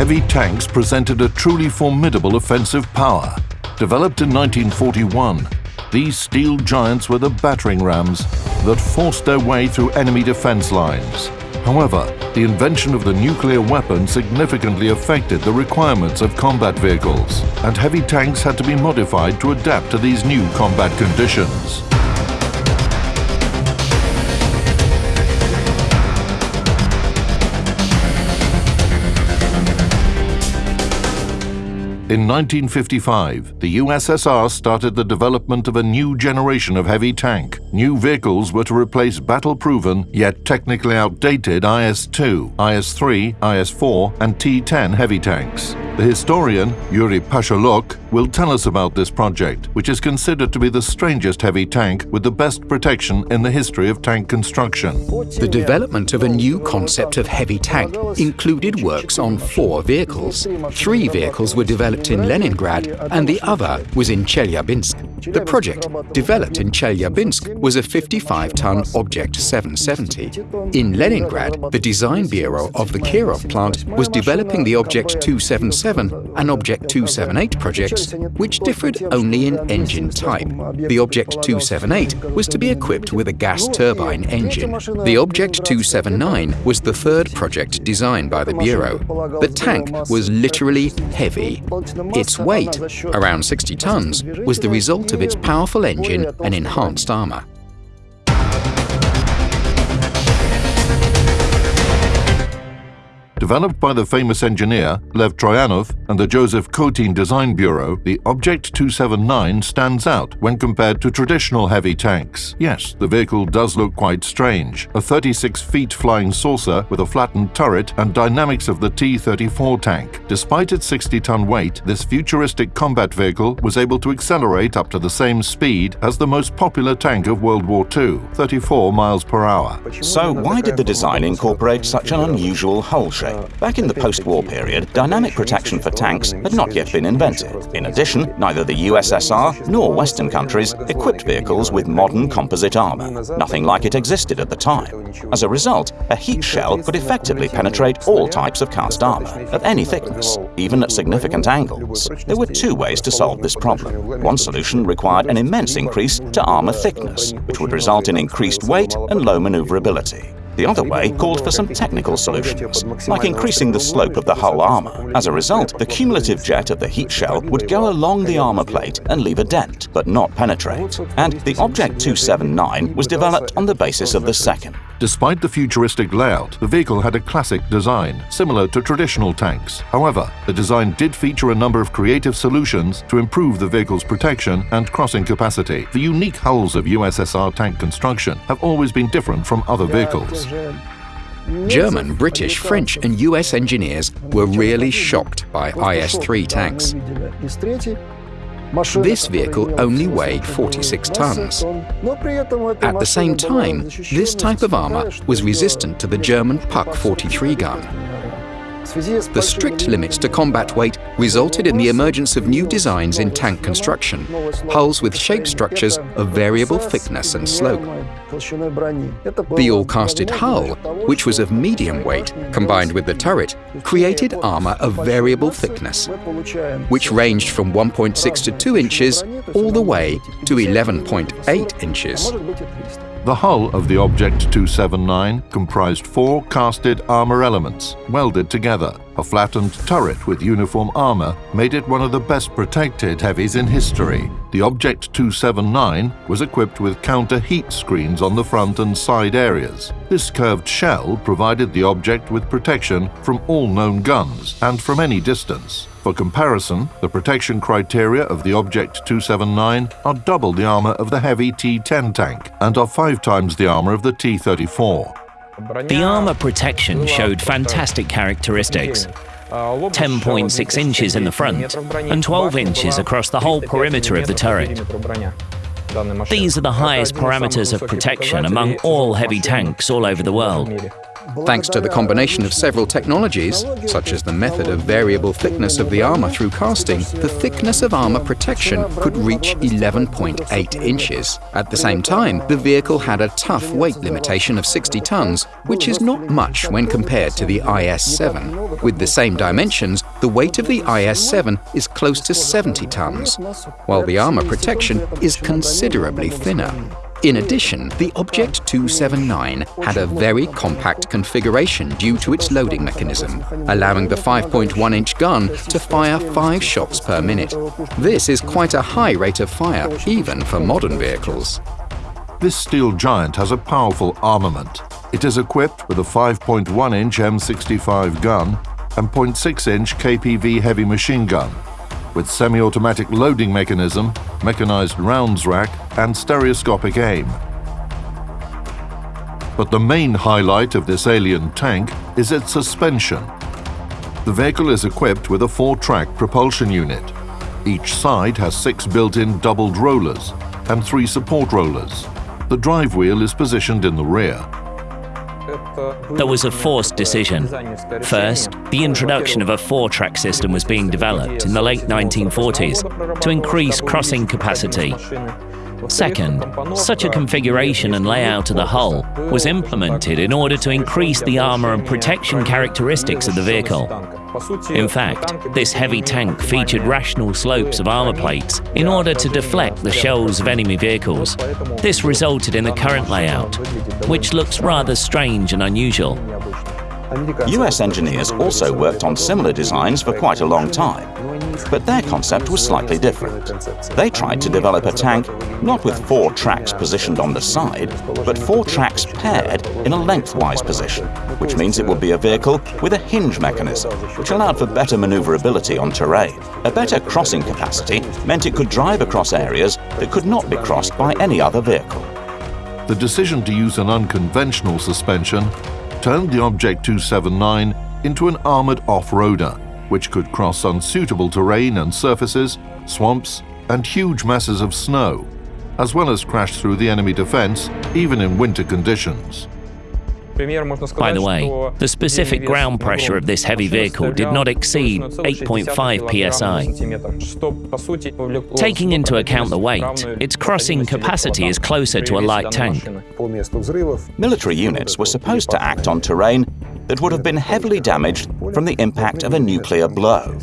heavy tanks presented a truly formidable offensive power. Developed in 1941, these steel giants were the battering rams that forced their way through enemy defense lines. However, the invention of the nuclear weapon significantly affected the requirements of combat vehicles, and heavy tanks had to be modified to adapt to these new combat conditions. In 1955, the USSR started the development of a new generation of heavy tank. New vehicles were to replace battle-proven, yet technically outdated IS-2, IS-3, IS-4 and T-10 heavy tanks. The historian Yuri Pasholok will tell us about this project, which is considered to be the strangest heavy tank with the best protection in the history of tank construction. The development of a new concept of heavy tank included works on four vehicles. Three vehicles were developed in Leningrad and the other was in Chelyabinsk. The project, developed in Chelyabinsk, was a 55-ton Object 770. In Leningrad, the design bureau of the Kirov plant was developing the Object 277 and Object 278 projects, which differed only in engine type. The Object 278 was to be equipped with a gas turbine engine. The Object 279 was the third project designed by the bureau. The tank was literally heavy. Its weight, around 60 tons, was the result of its powerful engine and enhanced armour. Developed by the famous engineer Lev Troyanov and the Joseph Kotin Design Bureau, the Object 279 stands out when compared to traditional heavy tanks. Yes, the vehicle does look quite strange. A 36 feet flying saucer with a flattened turret and dynamics of the T-34 tank. Despite its 60-ton weight, this futuristic combat vehicle was able to accelerate up to the same speed as the most popular tank of World War II, 34 miles per hour. So why did the design incorporate such an unusual hull shape? Back in the post-war period, dynamic protection for tanks had not yet been invented. In addition, neither the USSR nor Western countries equipped vehicles with modern composite armor. Nothing like it existed at the time. As a result, a heat shell could effectively penetrate all types of cast armor, of any thickness, even at significant angles. There were two ways to solve this problem. One solution required an immense increase to armor thickness, which would result in increased weight and low maneuverability. The other way called for some technical solutions, like increasing the slope of the hull armour. As a result, the cumulative jet of the heat shell would go along the armour plate and leave a dent, but not penetrate. And the Object 279 was developed on the basis of the second. Despite the futuristic layout, the vehicle had a classic design, similar to traditional tanks. However, the design did feature a number of creative solutions to improve the vehicle's protection and crossing capacity. The unique hulls of USSR tank construction have always been different from other vehicles. German, British, French and US engineers were really shocked by IS-3 tanks. This vehicle only weighed 46 tons. At the same time, this type of armour was resistant to the German Pak 43 gun. The strict limits to combat weight resulted in the emergence of new designs in tank construction, hulls with shape structures of variable thickness and slope. The all-casted hull, which was of medium weight, combined with the turret, created armour of variable thickness, which ranged from 1.6 to 2 inches all the way to 11.8 inches. The hull of the Object 279 comprised four casted armor elements, welded together. A flattened turret with uniform armor made it one of the best protected heavies in history. The Object 279 was equipped with counter-heat screens on the front and side areas. This curved shell provided the object with protection from all known guns and from any distance. For comparison, the protection criteria of the Object 279 are double the armor of the heavy T-10 tank and are five times the armor of the T-34. The armor protection showed fantastic characteristics. 10.6 inches in the front and 12 inches across the whole perimeter of the turret. These are the highest parameters of protection among all heavy tanks all over the world. Thanks to the combination of several technologies, such as the method of variable thickness of the armour through casting, the thickness of armour protection could reach 11.8 inches. At the same time, the vehicle had a tough weight limitation of 60 tons, which is not much when compared to the IS-7. With the same dimensions, the weight of the IS-7 is close to 70 tons, while the armour protection is considerably thinner. In addition, the Object 279 had a very compact configuration due to its loading mechanism, allowing the 5.1-inch gun to fire five shots per minute. This is quite a high rate of fire, even for modern vehicles. This steel giant has a powerful armament. It is equipped with a 5.1-inch M65 gun and 0.6-inch KPV heavy machine gun, with semi-automatic loading mechanism, mechanized rounds rack and stereoscopic aim. But the main highlight of this alien tank is its suspension. The vehicle is equipped with a four-track propulsion unit. Each side has six built-in doubled rollers and three support rollers. The drive wheel is positioned in the rear. There was a forced decision. First, the introduction of a four-track system was being developed in the late 1940s to increase crossing capacity. Second, such a configuration and layout of the hull was implemented in order to increase the armor and protection characteristics of the vehicle. In fact, this heavy tank featured rational slopes of armor plates in order to deflect the shells of enemy vehicles. This resulted in the current layout, which looks rather strange and unusual. US engineers also worked on similar designs for quite a long time, but their concept was slightly different. They tried to develop a tank not with four tracks positioned on the side, but four tracks paired in a lengthwise position, which means it would be a vehicle with a hinge mechanism, which allowed for better maneuverability on terrain. A better crossing capacity meant it could drive across areas that could not be crossed by any other vehicle. The decision to use an unconventional suspension turned the Object 279 into an armoured off-roader, which could cross unsuitable terrain and surfaces, swamps and huge masses of snow, as well as crash through the enemy defence even in winter conditions. By the way, the specific ground pressure of this heavy vehicle did not exceed 8.5 psi. Taking into account the weight, its crossing capacity is closer to a light tank. Military units were supposed to act on terrain that would have been heavily damaged from the impact of a nuclear blow.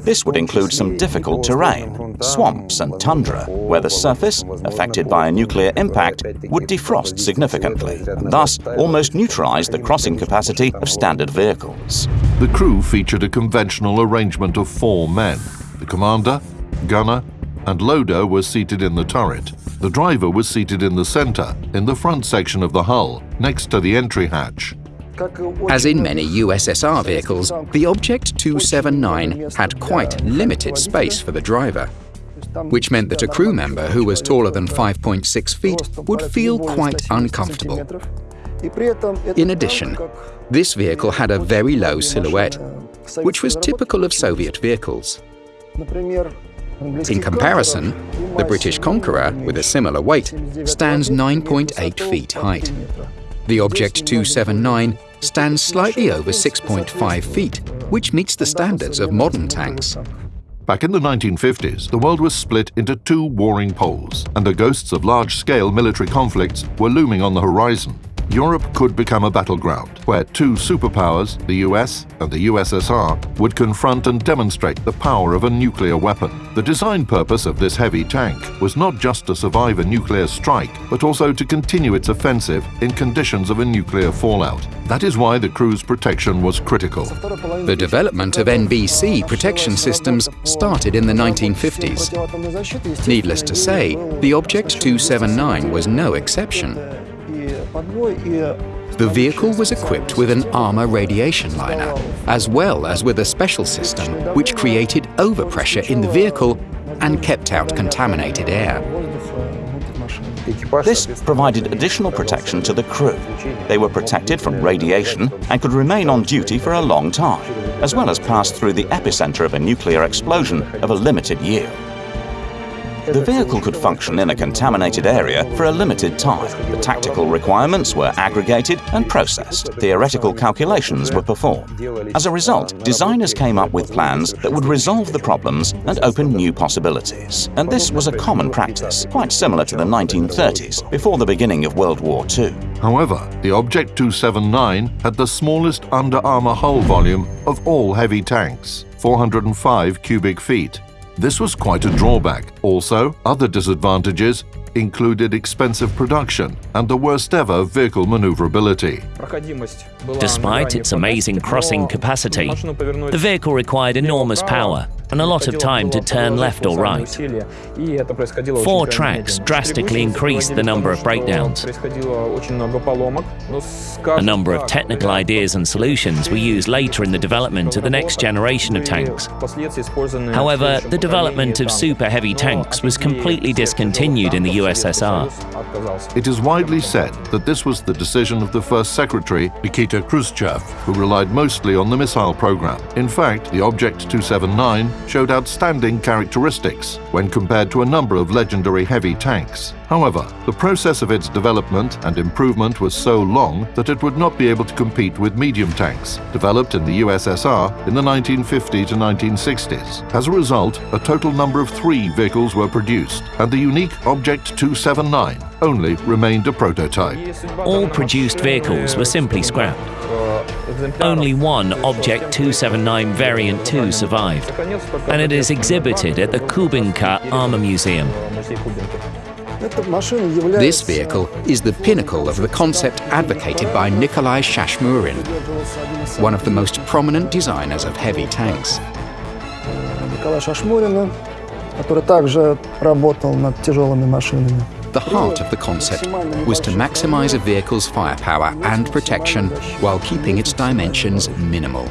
This would include some difficult terrain, swamps and tundra, where the surface, affected by a nuclear impact, would defrost significantly, and thus almost neutralize the crossing capacity of standard vehicles. The crew featured a conventional arrangement of four men. The commander, gunner, and loader were seated in the turret. The driver was seated in the center, in the front section of the hull, next to the entry hatch. As in many USSR vehicles, the Object 279 had quite limited space for the driver, which meant that a crew member who was taller than 5.6 feet would feel quite uncomfortable. In addition, this vehicle had a very low silhouette, which was typical of Soviet vehicles. In comparison, the British Conqueror, with a similar weight, stands 9.8 feet height. The Object 279 stands slightly over 6.5 feet, which meets the standards of modern tanks. Back in the 1950s, the world was split into two warring poles, and the ghosts of large-scale military conflicts were looming on the horizon. Europe could become a battleground where two superpowers, the US and the USSR, would confront and demonstrate the power of a nuclear weapon. The design purpose of this heavy tank was not just to survive a nuclear strike, but also to continue its offensive in conditions of a nuclear fallout. That is why the crew's protection was critical. The development of NBC protection systems started in the 1950s. Needless to say, the Object 279 was no exception. The vehicle was equipped with an armor radiation liner, as well as with a special system which created overpressure in the vehicle and kept out contaminated air. This provided additional protection to the crew. They were protected from radiation and could remain on duty for a long time, as well as pass through the epicenter of a nuclear explosion of a limited year. The vehicle could function in a contaminated area for a limited time. The tactical requirements were aggregated and processed. Theoretical calculations were performed. As a result, designers came up with plans that would resolve the problems and open new possibilities. And this was a common practice, quite similar to the 1930s, before the beginning of World War II. However, the Object 279 had the smallest under-armour hull volume of all heavy tanks, 405 cubic feet. This was quite a drawback. Also, other disadvantages included expensive production and the worst ever vehicle maneuverability. Despite its amazing crossing capacity, the vehicle required enormous power and a lot of time to turn left or right. Four tracks drastically increased the number of breakdowns. A number of technical ideas and solutions were used later in the development of the next generation of tanks. However, the development of super heavy tanks was completely discontinued in the USSR. It is widely said that this was the decision of the first secretary, Nikita Khrushchev, who relied mostly on the missile program. In fact, the Object 279 showed outstanding characteristics when compared to a number of legendary heavy tanks. However, the process of its development and improvement was so long that it would not be able to compete with medium tanks, developed in the USSR in the 1950 to 1960s. As a result, a total number of three vehicles were produced, and the unique Object 279 only remained a prototype. All produced vehicles were simply scrapped. Only one Object 279 Variant 2 survived, and it is exhibited at the Kubinka Armor Museum. This vehicle is the pinnacle of the concept advocated by Nikolai Shashmurin, one of the most prominent designers of heavy tanks. The heart of the concept was to maximize a vehicle's firepower and protection while keeping its dimensions minimal.